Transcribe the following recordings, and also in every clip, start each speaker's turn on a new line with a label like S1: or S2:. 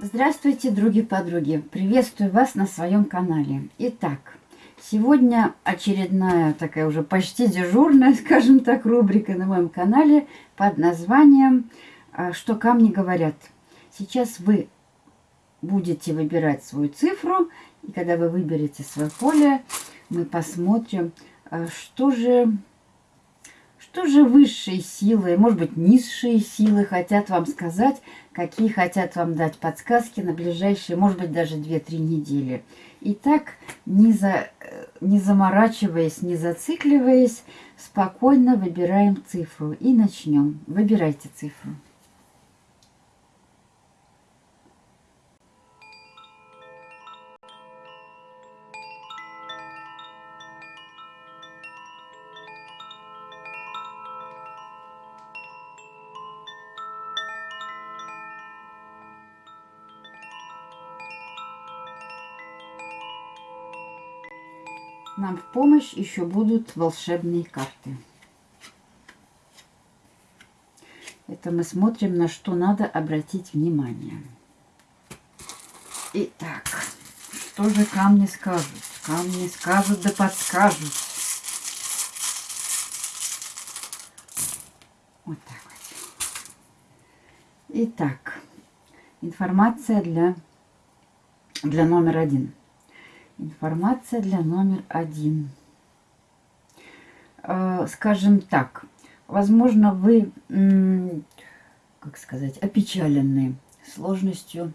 S1: Здравствуйте, други-подруги! Приветствую вас на своем канале. Итак, сегодня очередная такая уже почти дежурная, скажем так, рубрика на моем канале под названием а, «Что камни говорят». Сейчас вы будете выбирать свою цифру, и когда вы выберете свое поле, мы посмотрим, а, что же что же высшие силы, может быть, низшие силы хотят вам сказать, какие хотят вам дать подсказки на ближайшие, может быть, даже 2-3 недели. Итак, не, за, не заморачиваясь, не зацикливаясь, спокойно выбираем цифру и начнем. Выбирайте цифру. Нам в помощь еще будут волшебные карты. Это мы смотрим, на что надо обратить внимание. Итак, что же камни скажут? Камни скажут да подскажут. Вот так вот. Итак, информация для, для номер один. Информация для номер один. Э, скажем так, возможно, вы, как сказать, опечалены сложностью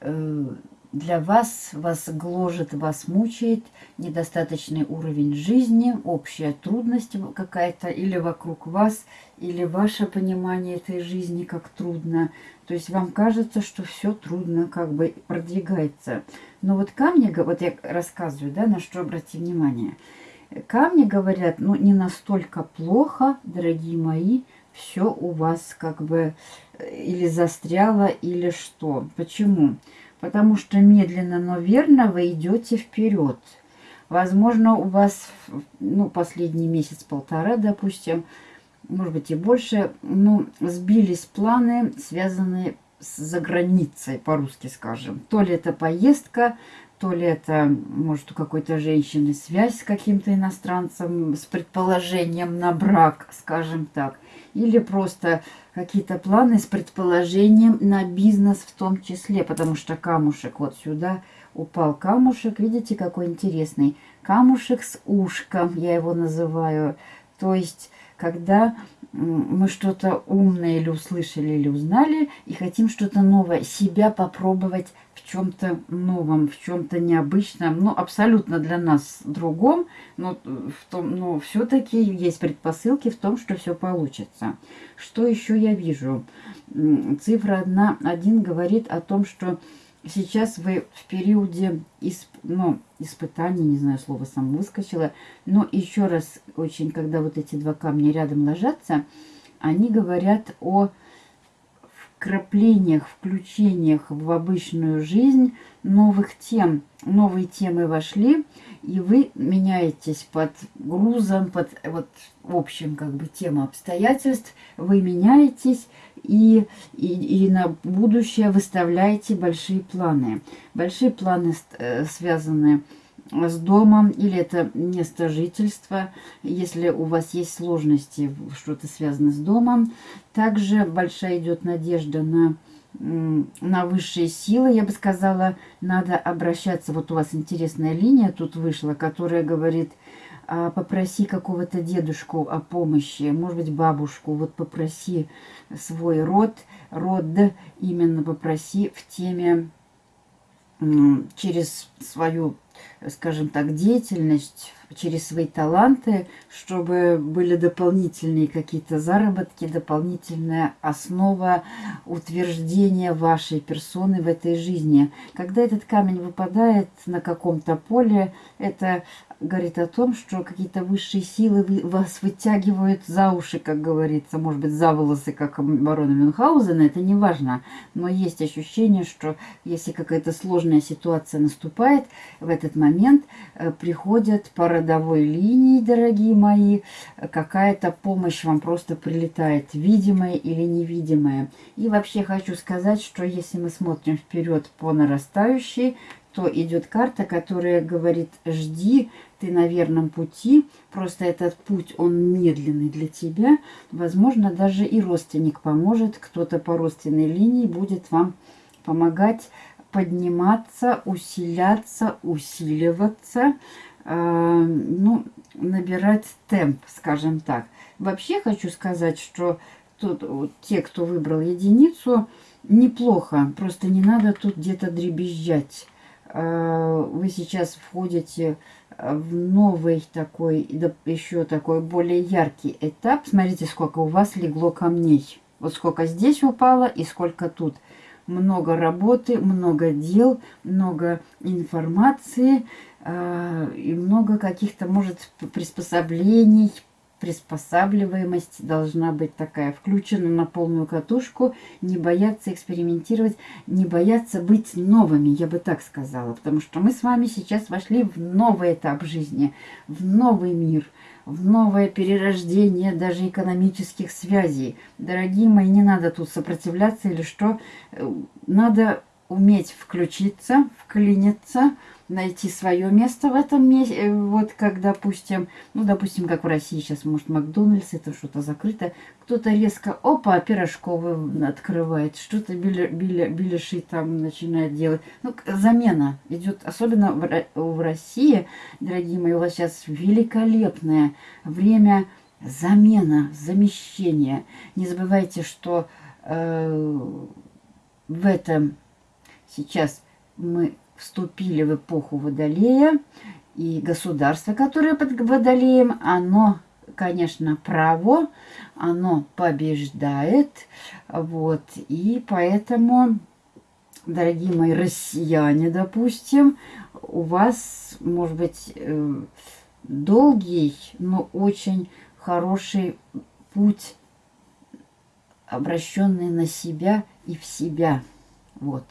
S1: э, для вас, вас гложет, вас мучает недостаточный уровень жизни, общая трудность какая-то или вокруг вас, или ваше понимание этой жизни как трудно. То есть вам кажется, что все трудно как бы продвигается. Но вот камни, вот я рассказываю, да, на что обрати внимание. Камни говорят, ну не настолько плохо, дорогие мои, все у вас как бы э, или застряло, или что. Почему? Потому что медленно, но верно вы идете вперед. Возможно, у вас, ну, последний месяц-полтора, допустим, может быть и больше, ну, сбились планы, связанные с заграницей, по-русски скажем. То ли это поездка, то ли это, может, у какой-то женщины связь с каким-то иностранцем, с предположением на брак, скажем так. Или просто какие-то планы с предположением на бизнес в том числе, потому что камушек вот сюда упал камушек. Видите, какой интересный. Камушек с ушком, я его называю. То есть, когда мы что-то умное или услышали, или узнали, и хотим что-то новое, себя попробовать в чем-то новом, в чем-то необычном, ну, абсолютно для нас другом, но, в том, но все-таки есть предпосылки в том, что все получится. Что еще я вижу? Цифра 1, 1 говорит о том, что сейчас вы в периоде исп, ну, испытаний, не знаю, слово сам выскочило, но еще раз, очень, когда вот эти два камня рядом ложатся, они говорят о вкраплениях, включениях в обычную жизнь новых тем. Новые темы вошли, и вы меняетесь под грузом, под вот в общем как бы тема обстоятельств, вы меняетесь и, и, и на будущее выставляете большие планы. Большие планы э, связаны с с домом, или это место жительства, если у вас есть сложности, что-то связано с домом. Также большая идет надежда на, на высшие силы, я бы сказала, надо обращаться, вот у вас интересная линия тут вышла, которая говорит, «А, попроси какого-то дедушку о помощи, может быть, бабушку, вот попроси свой род, род именно попроси в теме через свою скажем так, деятельность, через свои таланты, чтобы были дополнительные какие-то заработки, дополнительная основа утверждения вашей персоны в этой жизни. Когда этот камень выпадает на каком-то поле, это говорит о том, что какие-то высшие силы вас вытягивают за уши, как говорится, может быть, за волосы, как барона Мюнхгаузена, это не важно. Но есть ощущение, что если какая-то сложная ситуация наступает, в этот момент э, приходят по родовой линии, дорогие мои, какая-то помощь вам просто прилетает, видимая или невидимая. И вообще хочу сказать, что если мы смотрим вперед по нарастающей, то идет карта, которая говорит, жди, ты на верном пути, просто этот путь, он медленный для тебя. Возможно, даже и родственник поможет, кто-то по родственной линии будет вам помогать подниматься, усиляться, усиливаться, э, ну, набирать темп, скажем так. Вообще хочу сказать, что тут вот, те, кто выбрал единицу, неплохо, просто не надо тут где-то дребезжать Э, вы сейчас входите в новый такой, еще такой более яркий этап. Смотрите, сколько у вас легло камней. Вот сколько здесь упало и сколько тут. Много работы, много дел, много информации э, и много каких-то, может, приспособлений, приспосабливаемость должна быть такая, включена на полную катушку, не бояться экспериментировать, не бояться быть новыми, я бы так сказала, потому что мы с вами сейчас вошли в новый этап жизни, в новый мир, в новое перерождение даже экономических связей. Дорогие мои, не надо тут сопротивляться или что, надо уметь включиться, вклиниться, найти свое место в этом месте. Э, вот как, допустим, ну, допустим, как в России сейчас, может, Макдональдс, это что-то закрыто. Кто-то резко, опа, пирожковый открывает, что-то беляши там начинает делать. Ну, замена идет, особенно в, в России, дорогие мои, у вас сейчас великолепное время замена, замещения. Не забывайте, что э, в этом сейчас мы вступили в эпоху Водолея, и государство, которое под Водолеем, оно, конечно, право, оно побеждает, вот, и поэтому, дорогие мои россияне, допустим, у вас, может быть, э, долгий, но очень хороший путь, обращенный на себя и в себя, вот.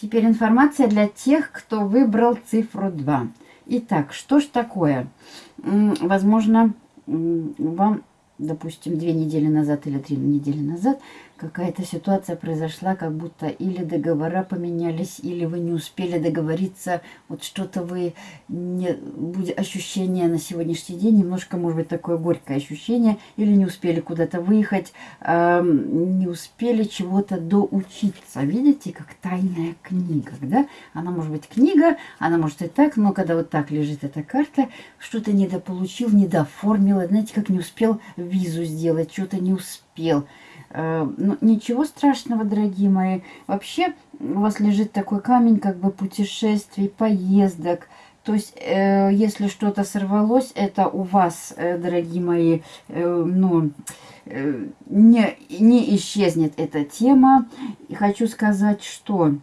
S1: Теперь информация для тех, кто выбрал цифру 2. Итак, что ж такое? Возможно, вам допустим, две недели назад или три недели назад какая-то ситуация произошла, как будто или договора поменялись, или вы не успели договориться, вот что-то вы, не, будет ощущение на сегодняшний день, немножко, может быть, такое горькое ощущение, или не успели куда-то выехать, э, не успели чего-то доучиться. Видите, как тайная книга, да? Она может быть книга, она может и так, но когда вот так лежит эта карта, что-то недополучил, недоформил, знаете, как не успел визу сделать, что-то не успел. Э, ну, ничего страшного, дорогие мои. Вообще у вас лежит такой камень как бы путешествий, поездок. То есть, э, если что-то сорвалось, это у вас, э, дорогие мои, э, ну, э, не, не исчезнет эта тема. И хочу сказать, что,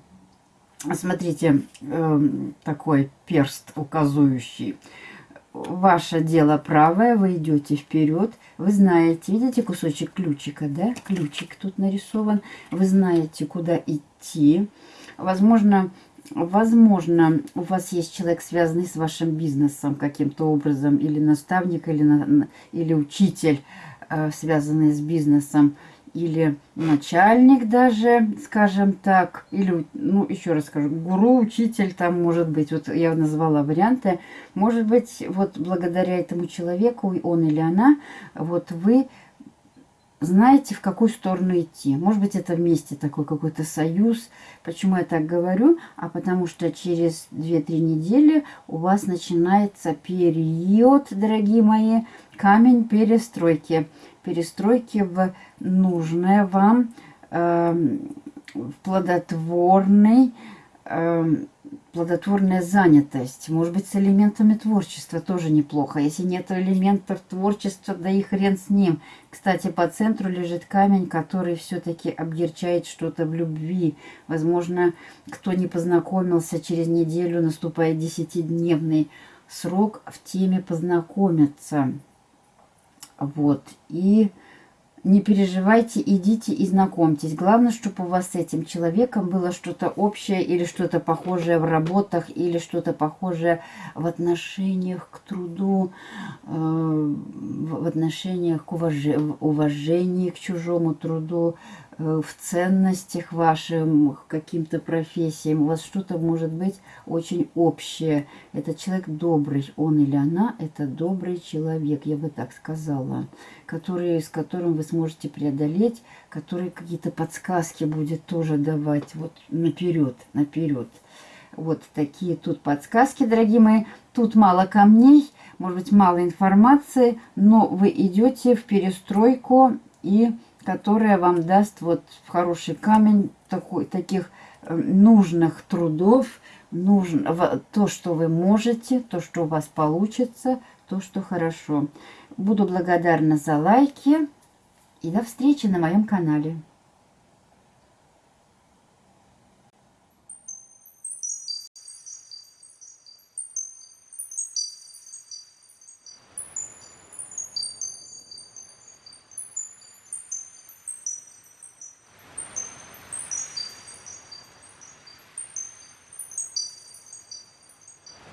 S1: смотрите, э, такой перст указующий ваше дело правое, вы идете вперед, вы знаете, видите кусочек ключика, да, ключик тут нарисован, вы знаете, куда идти. Возможно, возможно, у вас есть человек, связанный с вашим бизнесом каким-то образом, или наставник, или, на, или учитель, э, связанный с бизнесом или начальник даже, скажем так, или, ну, еще раз скажу, гуру, учитель там может быть, вот я назвала варианты, может быть, вот благодаря этому человеку, он или она, вот вы знаете, в какую сторону идти. Может быть, это вместе такой какой-то союз. Почему я так говорю? А потому что через 2-3 недели у вас начинается период, дорогие мои, камень перестройки. Перестройки в нужное вам, э, в плодотворный, э, плодотворная занятость. Может быть, с элементами творчества тоже неплохо. Если нет элементов творчества, да и хрен с ним. Кстати, по центру лежит камень, который все-таки обгерчает что-то в любви. Возможно, кто не познакомился, через неделю наступает десятидневный срок в теме познакомиться. Вот. И не переживайте, идите и знакомьтесь. Главное, чтобы у вас с этим человеком было что-то общее или что-то похожее в работах, или что-то похожее в отношениях к труду, э, в отношениях к уважении к чужому труду, в ценностях вашим, каким-то профессиям. У вас что-то может быть очень общее. Этот человек добрый, он или она – это добрый человек, я бы так сказала, который, с которым вы сможете преодолеть, который какие-то подсказки будет тоже давать вот наперед, наперед. Вот такие тут подсказки, дорогие мои. Тут мало камней, может быть, мало информации, но вы идете в перестройку и которая вам даст вот хороший камень такой, таких э, нужных трудов, нужно, то, что вы можете, то, что у вас получится, то, что хорошо. Буду благодарна за лайки и до встречи на моем канале.